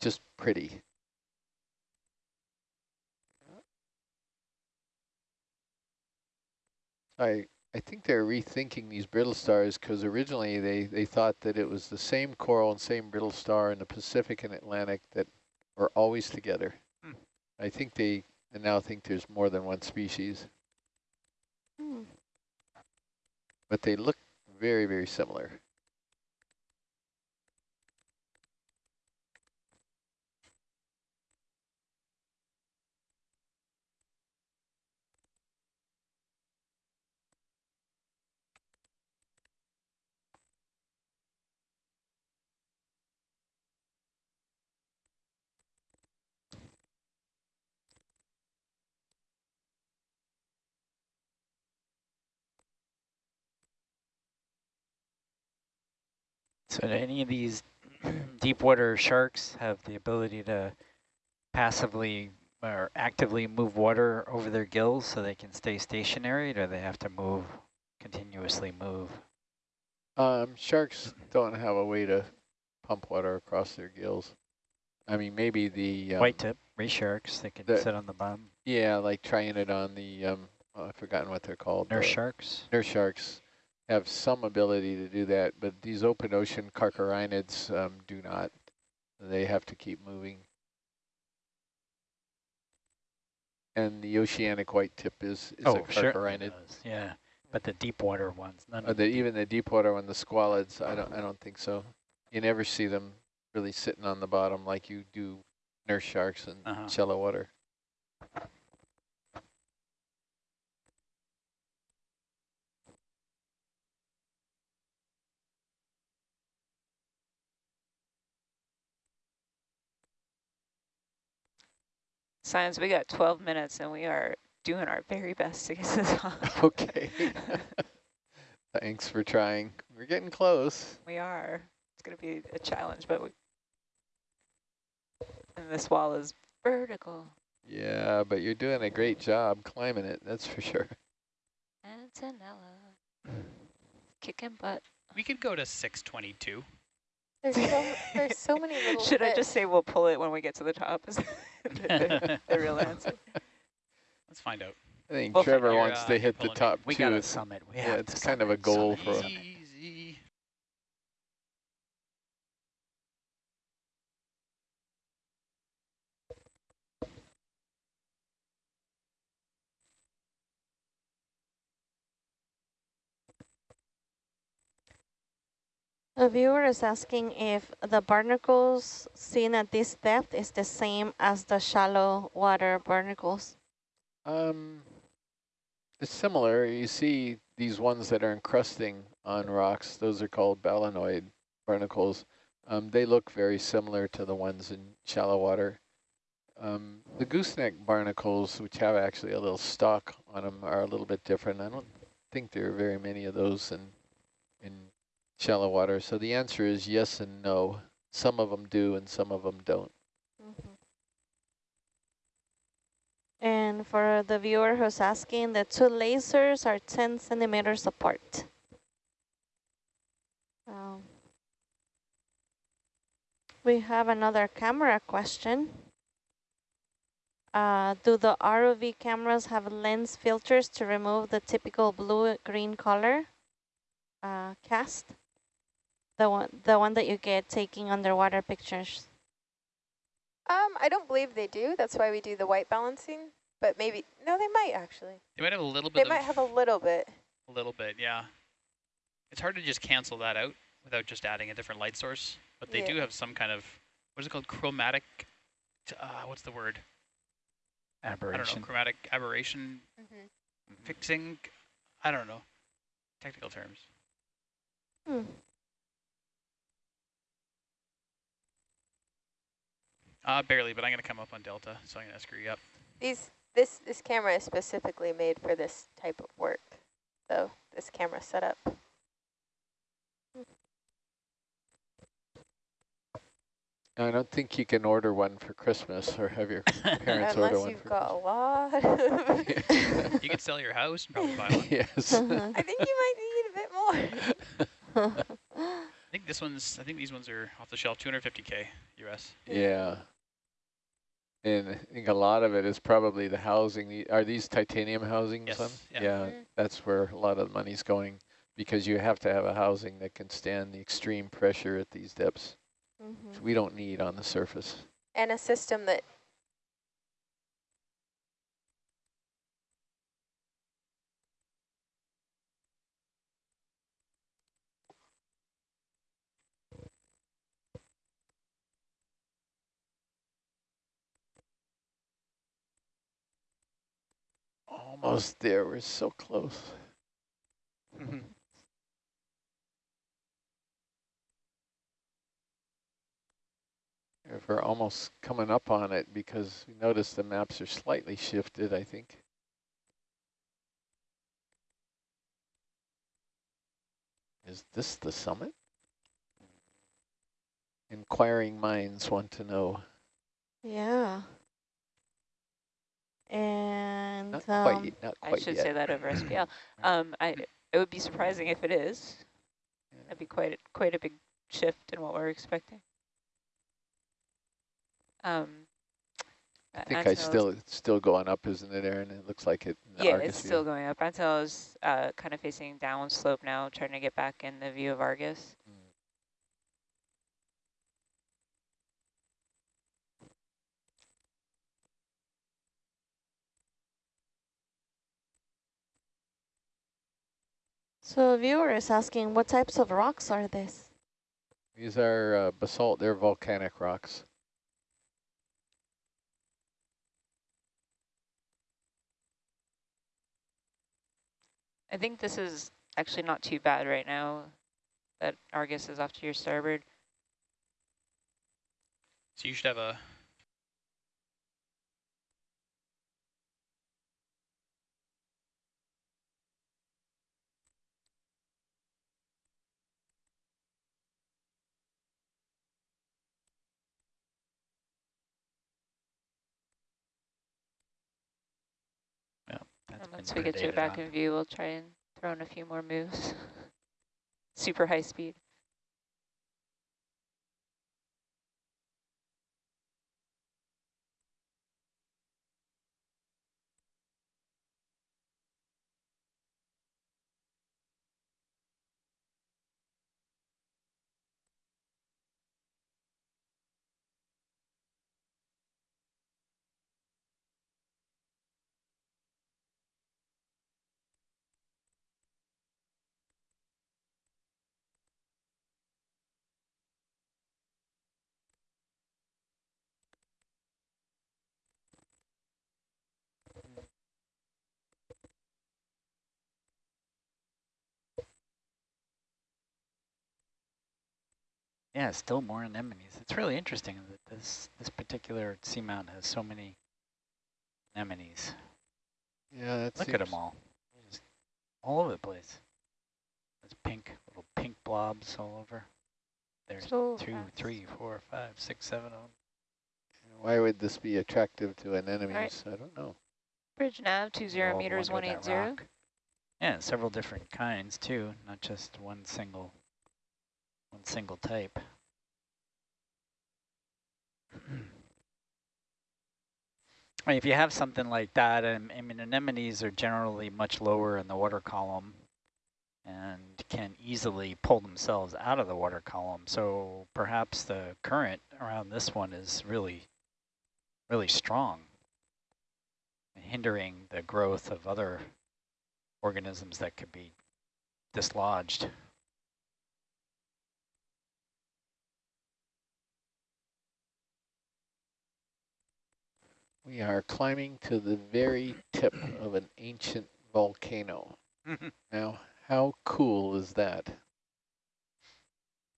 just pretty. I I think they're rethinking these brittle stars because originally they, they thought that it was the same coral and same brittle star in the Pacific and Atlantic that were always together. Hmm. I think they now think there's more than one species, Hmm. but they look very, very similar. So do any of these <clears throat> deep water sharks have the ability to passively or actively move water over their gills so they can stay stationary, or do they have to move, continuously move? Um, sharks don't have a way to pump water across their gills. I mean, maybe the um, white tip ray sharks, they can the- sit on the bottom. Yeah, like trying it on the um, oh, I've forgotten what they're called. Nurse the sharks. Nurse sharks have some ability to do that, but these open ocean carcharhinids um, do not. They have to keep moving. And the oceanic white tip is, is a oh, sure. carcharhinid. Yeah, but the deep water ones, none Uh, of the, even the deep water one, the squalids, I don't I don't think so. You never see them really sitting on the bottom like you do nurse sharks in Uh-huh. shallow water. Science, we got 12 minutes and we are doing our very best to get this <laughs> the top. <laughs> Okay. <laughs> Thanks for trying. We're getting close. we are. It's going to be a challenge, but we... And this wall is vertical. Yeah, but you're doing a great job climbing it, that's for sure. Antonella. Kicking butt. We could go to 622. There's so, there's so many <laughs> little Should I just say we'll pull it when we get to the top? <laughs> Is the, <laughs> the real answer. Let's find out. I think Well, Trevor wants uh, to hit the pulling it. top We two. got a It's- summit. We yeah, have it's to kind of a goal summit, for summit. A viewer is asking if the barnacles seen at this depth is the same as the shallow water barnacles. Um, it's similar. You see these ones that are encrusting on rocks. Those are called balanoid barnacles. Um, they look very similar to the ones in shallow water. Um, the gooseneck barnacles, which have actually a little stalk on them, are a little bit different. I don't think there are very many of those in shallow water. So the answer is yes and no. Some of them do, and some of them don't. And for the viewer who's asking, the two lasers are 10 centimeters apart. Um, we have another camera question. Uh, do the ROV cameras have lens filters to remove the typical blue-green color uh, cast? The one, the one that you get taking underwater pictures. Um, I don't believe they do. That's why we do the white balancing. But maybe, no, they might actually. They might have a little bit. They bit might have a little bit. a little bit, yeah. It's hard to just cancel that out without just adding a different light source, but they Yeah. do have some kind of what is it called? Chromatic. Uh, what's the word? Aberration. I don't know. Chromatic aberration Mm-hmm. fixing. I don't know. Technical terms. Hmm. Uh, barely, but I'm gonna come up on delta, so I'm gonna screw you up. These, this, this camera is specifically made for this type of work. So this camera setup. I don't think you can order one for Christmas or have your <laughs> parents order Unless one you've for got a lot. <laughs> You could sell your house and probably buy one. yes. <laughs> I think you might need a bit more. I think this one's. I think these ones are off the shelf, 250k US. yeah. And I think a lot of it is probably the housing. Are these titanium housings? Yes, on? yeah. Mhm. that's where a lot of the money's going because you have to have a housing that can stand the extreme pressure at these depths, Mhm. which we don't need on the surface. and a system that Almost there. We're so close. Mm-hmm. If we're almost coming up on it because we notice the maps are slightly shifted, I think. Is this the summit? inquiring minds want to know. Yeah. And Not um, quite, yet, not I should yet. say that over SPL. <clears throat> Um, I, it would be surprising if it is. That'd be quite a, quite a big shift in what we're expecting. Um, I think I still, it's still going up, isn't it, Aaron? It looks like it. in the Yeah, Argus it's view. still going up. Antel is uh, kind of facing downslope now, trying to get back in the view of Argus. So a viewer is asking, what types of rocks are this? These are uh, basalt, they're volcanic rocks. I think this is actually not too bad right now that Argus is off to your starboard. So you should have a And once we get you predated back on. in view, we'll try and throw in a few more moves. <laughs> Super high speed. Yeah, still more anemones. It's really interesting that this this particular seamount has so many anemones. Yeah, that Look at them all, just all over the place. There's pink little pink blobs all over. There's So two, fast. three, four, five, six, seven of them. Why would this be attractive to anemones? I don't know. Bridge nav, two zero meters, one one with eight that zero. rock. Yeah, several different kinds too, not just one single one single type. I mean, <clears throat> if you have something like that, um, and I mean, anemones are generally much lower in the water column and can easily pull themselves out of the water column. So perhaps the current around this one is really, really strong, hindering the growth of other organisms that could be dislodged. We are climbing to the very tip of an ancient volcano. <laughs> Now, how cool is that?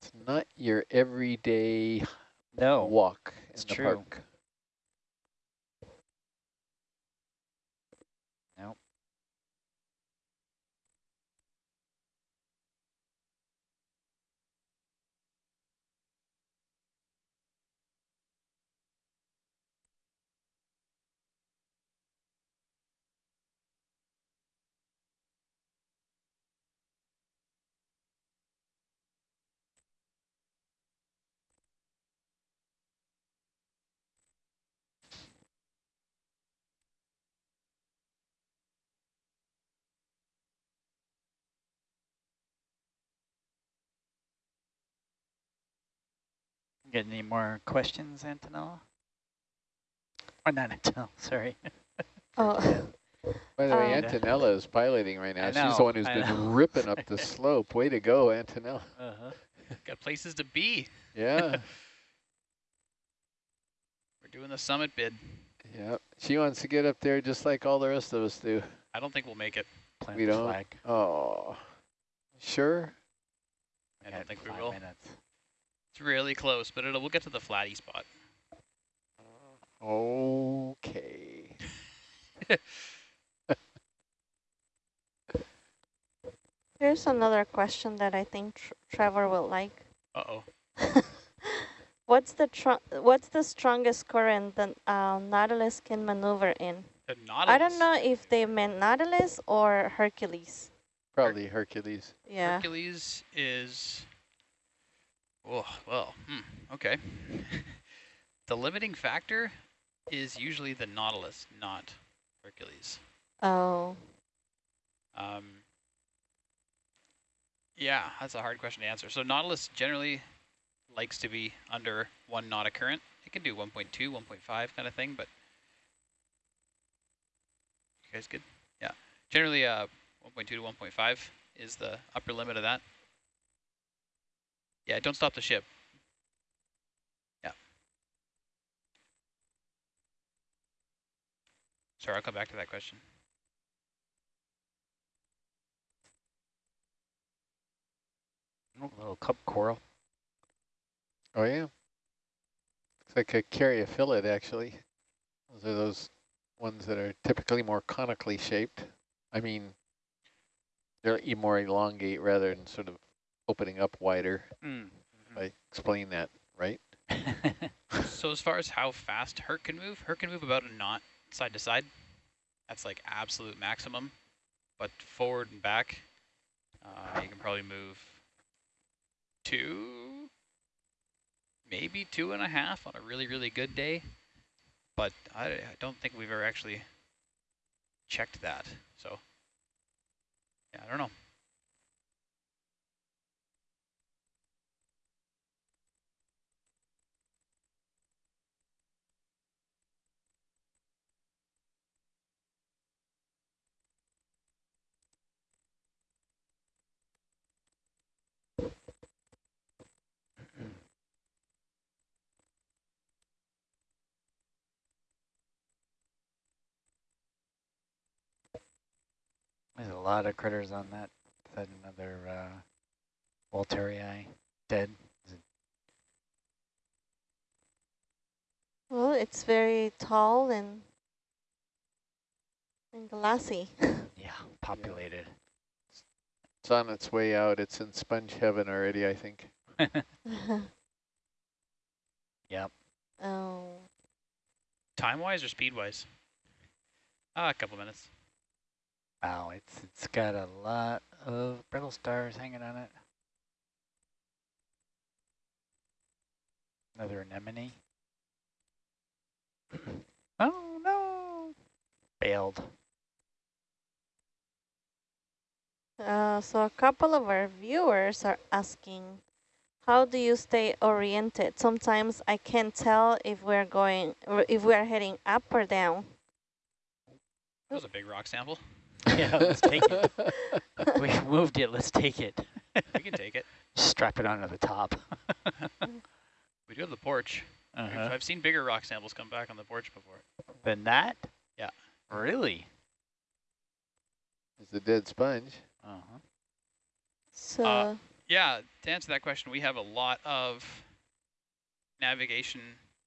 It's not your everyday No, walk in it's the true. park. Nope. Get any more questions, Antonella? Or not Antonella, <laughs> sorry. <laughs> Oh, By the way, Um, Antonella is piloting right now. I She's the one who's I been know. ripping up the <laughs> slope. Way to go, Antonella. Uh-huh. got places to be. Yeah, We're doing the summit bid. yeah. She wants to get up there just like all the rest of us do. I don't think we'll make it. Plant We the don't? flag. Oh, sure. I don't think we five will. minutes. It's really close, but it'll we'll get to the flatty spot. Okay. <laughs> here's another question that I think Tr Trevor will like. Uh-oh. <laughs> what's the what's the strongest current that uh, Nautilus can maneuver in? The Nautilus? I don't know if they meant Nautilus or Hercules. Probably Hercules. Yeah. Hercules is, oh, well, hmm, okay. <laughs> the limiting factor is usually the Nautilus, not Hercules. Oh. Um, yeah, that's a hard question to answer. So Nautilus generally likes to be under one knot of current. It can do 1.2, 1.5 kind of thing, but you guys good? Yeah, generally uh, 1.2 to 1.5 is the upper limit of that. Yeah, don't stop the ship. Yeah. Sorry, I'll come back to that question. Oh, little cup coral. Oh yeah. Looks like a caryophyllid actually. Those are those ones that are typically more conically shaped. I mean, they're more elongate rather than sort of opening up wider. Mm. I explain that, right? <laughs> so as far as how fast Herc can move, Herc can move about a knot side to side. That's like absolute maximum. But forward and back, uh, you can probably move two, maybe two and a half on a really, really good day. But I, I don't think we've ever actually checked that. So, yeah, I don't know. Lot of critters on that. That another uh, Walterii dead. Well, it's very tall and and glassy. <laughs> yeah, populated. It's on its way out. It's in sponge heaven already, I think. <laughs> yep. Oh. Time-wise or speed-wise? Ah, a couple minutes. Wow, it's it's got a lot of brittle stars hanging on it. Another anemone. <clears throat> oh no! Bailed. Uh, so a couple of our viewers are asking, how do you stay oriented? Sometimes I can't tell if we're going, if we are heading up or down. That was a big rock sample. <laughs> yeah, let's take it. <laughs> we moved it, let's take it. we can take it. <laughs> Strap it onto the top. we do have the porch. Uh -huh. I've seen bigger rock samples come back on the porch before. Than that? Yeah. Really? It's a dead sponge. Uh-huh. So uh, yeah, to answer that question, we have a lot of navigation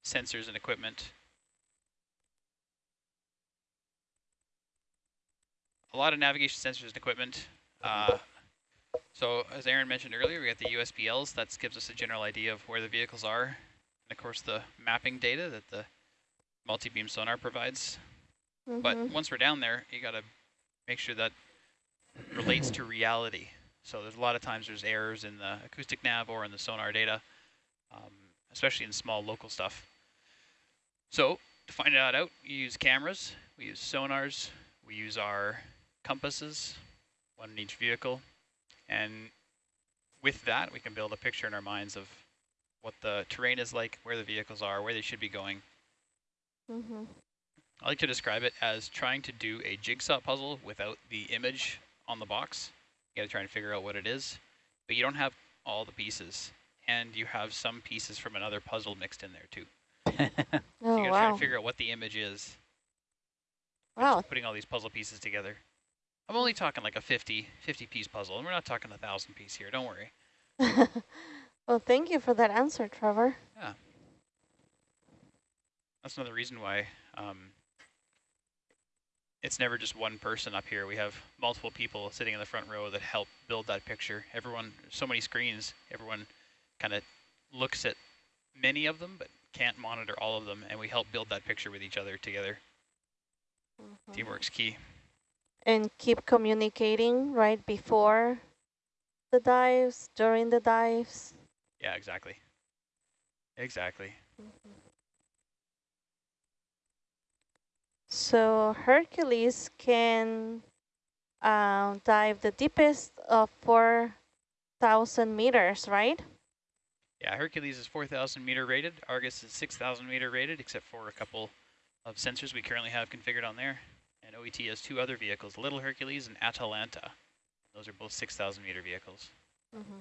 sensors and equipment a lot of navigation sensors and equipment. Uh, so as Aaron mentioned earlier, we got the USBLs. That gives us a general idea of where the vehicles are. And of course, the mapping data that the multi-beam sonar provides. Mm -hmm. But once we're down there, you got to make sure that relates to reality. So there's a lot of times there's errors in the acoustic nav or in the sonar data, um, especially in small local stuff. So to find that out, you use cameras, we use sonars, we use our compasses, one in each vehicle. And with that, we can build a picture in our minds of what the terrain is like, where the vehicles are, where they should be going. Mm -hmm. I like to describe it as trying to do a jigsaw puzzle without the image on the box. You got to try and figure out what it is, but you don't have all the pieces, and you have some pieces from another puzzle mixed in there too. oh, <laughs> so you got to wow. try and figure out what the image is. Wow. Putting all these puzzle pieces together. I'm only talking like a 50, 50 piece puzzle, and we're not talking a thousand piece here. Don't worry. <laughs> well, thank you for that answer, Trevor. Yeah. That's another reason why um, it's never just one person up here. We have multiple people sitting in the front row that help build that picture. Everyone, so many screens, everyone kind of looks at many of them, but can't monitor all of them, and we help build that picture with each other together. Mhm. Teamwork's key. And keep communicating right before the dives, during the dives. Yeah, exactly. Exactly. So Hercules can uh, dive the deepest of 4,000 meters, right? Yeah, Hercules is 4,000 meter rated. Argus is 6,000 meter rated, except for a couple of sensors we currently have configured on there. And OET has two other vehicles, Little Hercules and Atalanta. Those are both 6,000 meter vehicles. Mm-hmm.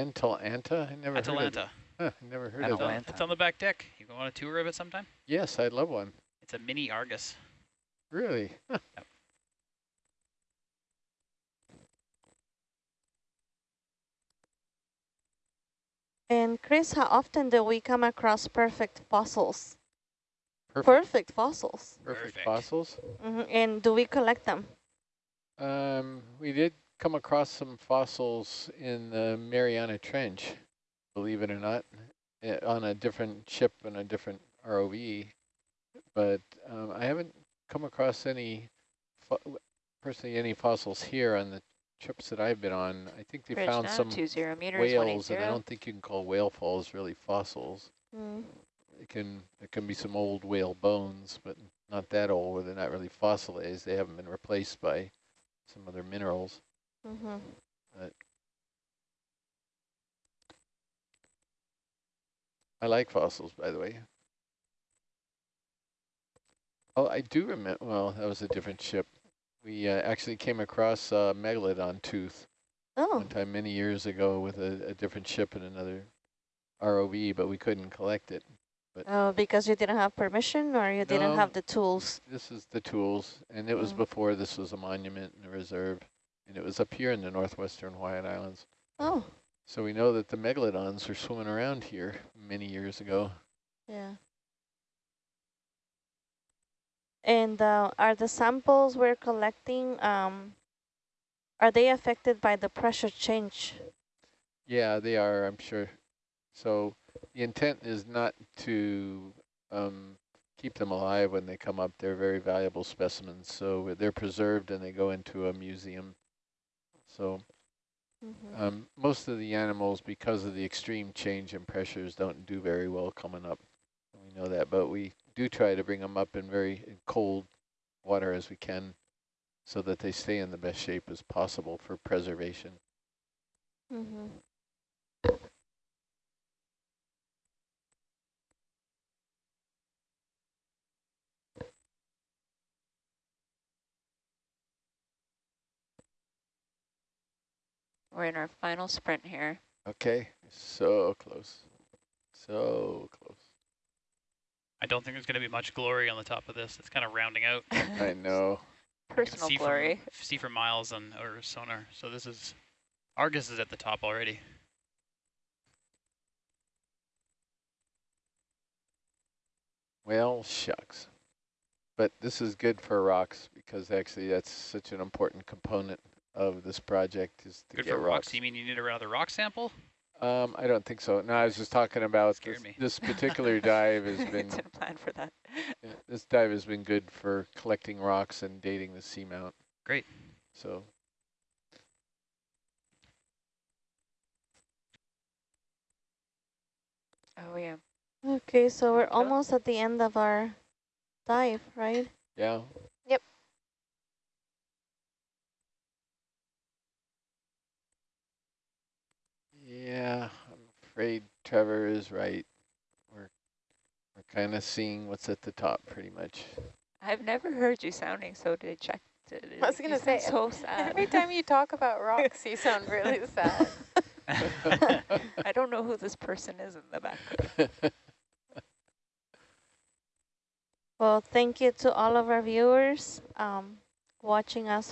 Antalanta? I never heard of Atalanta. it. Huh, I never heard It's of on, that. it's on the back deck. You go on a tour of it sometime? Yes, I'd love one. It's a mini Argus. Really? Huh. And Chris, how often do we come across perfect fossils? Perfect, Perfect fossils. perfect Perfect. fossils. hmm And do we collect them? Um, we did come across some fossils in the Mariana Trench, believe it or not, eh, on a different ship and a different ROV. But um, I haven't come across any, fo- personally, any fossils here on the trips that I've been on. I think they Bridge found down, some two zero meters, whales, and I don't think you can call whale falls really fossils. Mm. It can there can be some old whale bones, but not that old, where they're not really fossilized. They haven't been replaced by some other minerals. Mm-hmm. I like fossils, by the way. Oh, I do remember. Well, that was a different ship. We uh, actually came across a megalodon tooth Oh, one time many years ago with a, a different ship and another ROV, but we couldn't collect it. Oh, because you didn't have permission or you didn't have the tools. This is the tools, and it was Mm. before this was a monument and a reserve, and it was up here in the northwestern Hawaiian Islands. Oh, So we know that the megalodons were swimming around here many years ago. yeah. And uh, are the samples we're collecting, um, are they affected by the pressure change? Yeah, they are, I'm sure. So the intent is not to um, keep them alive when they come up. They're very valuable specimens. So they're preserved and they go into a museum. So Mhm. um, most of the animals, because of the extreme change in pressures, don't do very well coming up. We know that, but we do try to bring them up in very cold water as we can so that they stay in the best shape as possible for preservation. Mm-hmm. We're in our final sprint here. Okay, so close. So close. I don't think there's going to be much glory on the top of this. It's kind of rounding out. <laughs> I know. Personal see glory. From, see for miles on or sonar. So this is Argus is at the top already. Well, shucks. But this is good for rocks because actually that's such an important component of this project is to Good get for rocks. You mean you need another rock sample? Um, I don't think so. No, I was just talking about this, me. this <laughs> particular dive has been <laughs> Didn't plan for that. yeah, this dive has been good for collecting rocks and dating the seamount. Great. So Oh yeah. Okay, so we're almost at the end of our dive, right? yeah, yeah. I'm afraid Trevor is right. We're we're kind of seeing what's at the top pretty much. I've never heard you sounding so dejected. I was gonna sound say, so <laughs> sad. Every time you talk about rocks, you sound really <laughs> sad. I don't know who this person is in the back. Well, thank you to all of our viewers um, watching us